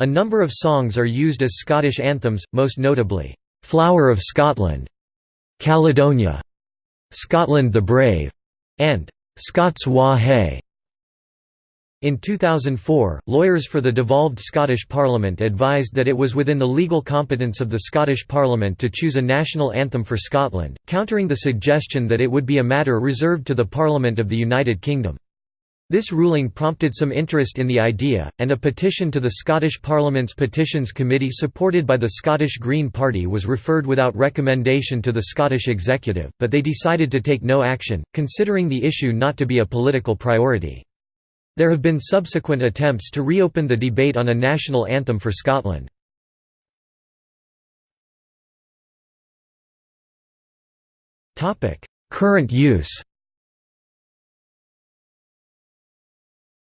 A number of songs are used as Scottish anthems, most notably, "'Flower of Scotland", "'Caledonia", "'Scotland the Brave", and "'Scots Wha Hae". In 2004, lawyers for the devolved Scottish Parliament advised that it was within the legal competence of the Scottish Parliament to choose a national anthem for Scotland, countering the suggestion that it would be a matter reserved to the Parliament of the United Kingdom. This ruling prompted some interest in the idea, and a petition to the Scottish Parliament's Petitions Committee supported by the Scottish Green Party was referred without recommendation to the Scottish Executive, but they decided to take no action, considering the issue not to be a political priority. There have been subsequent attempts to reopen the debate on a national anthem for Scotland. Current use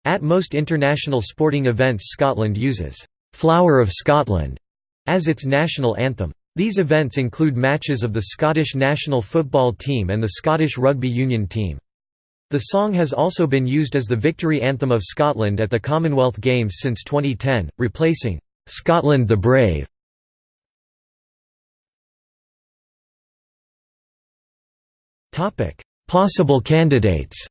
At most international sporting events Scotland uses, "'Flower of Scotland' as its national anthem. These events include matches of the Scottish national football team and the Scottish rugby union team. The song has also been used as the victory anthem of Scotland at the Commonwealth Games since 2010, replacing, "'Scotland the Brave". Possible candidates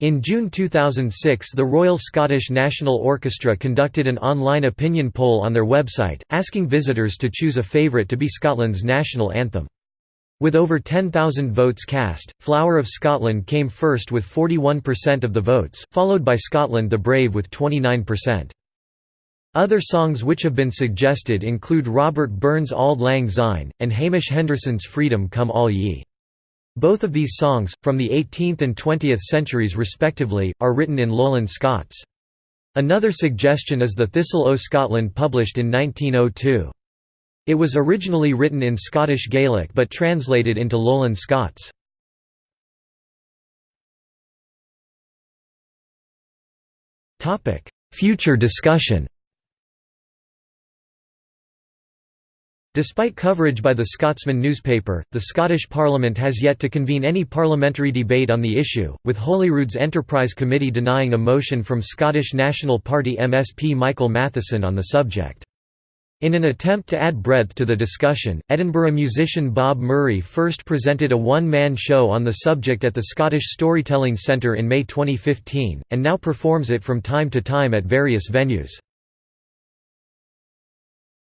In June 2006 the Royal Scottish National Orchestra conducted an online opinion poll on their website, asking visitors to choose a favourite to be Scotland's national anthem. With over 10,000 votes cast, Flower of Scotland came first with 41% of the votes, followed by Scotland the Brave with 29%. Other songs which have been suggested include Robert Burns' Auld Lang Syne, and Hamish Henderson's Freedom Come All Ye. Both of these songs, from the 18th and 20th centuries respectively, are written in Lowland Scots. Another suggestion is the Thistle o' Scotland published in 1902. It was originally written in Scottish Gaelic but translated into Lowland Scots. Future discussion Despite coverage by the Scotsman newspaper, the Scottish Parliament has yet to convene any parliamentary debate on the issue, with Holyrood's Enterprise Committee denying a motion from Scottish National Party MSP Michael Matheson on the subject. In an attempt to add breadth to the discussion, Edinburgh musician Bob Murray first presented a one-man show on the subject at the Scottish Storytelling Centre in May 2015, and now performs it from time to time at various venues.